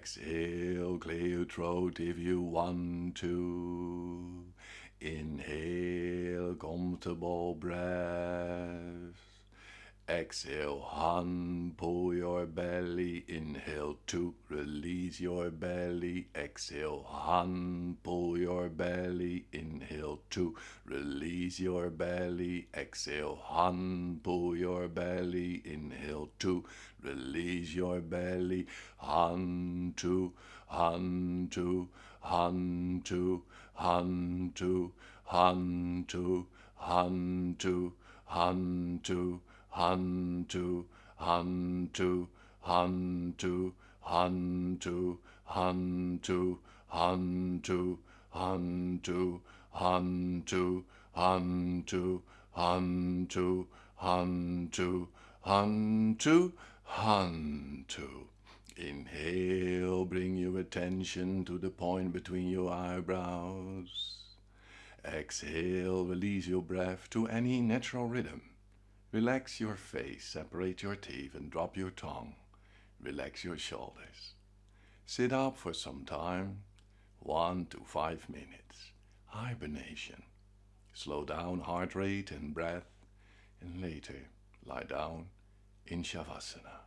Exhale, clear your throat if you want to. Inhale, comfortable breath. Exhale, one, pull your belly. Inhale, two, release your belly. Exhale, one, pull your belly. Inhale, two, release your belly. Exhale, one, pull your belly. Inhale, two, release your belly. One, two, one, two, one, two, one, two, one, two, one, two, one, two. Hantu, Hantu, Hantu, Hantu, Hantu, Hantu, Hantu, Hantu, Hantu, Hantu, Hantu, Hantu, Hantu. Inhale, bring your attention to the point between your eyebrows. Exhale, release your breath to any natural rhythm. Relax your face, separate your teeth and drop your tongue. Relax your shoulders. Sit up for some time, one to five minutes. Hibernation. Slow down heart rate and breath and later lie down in Shavasana.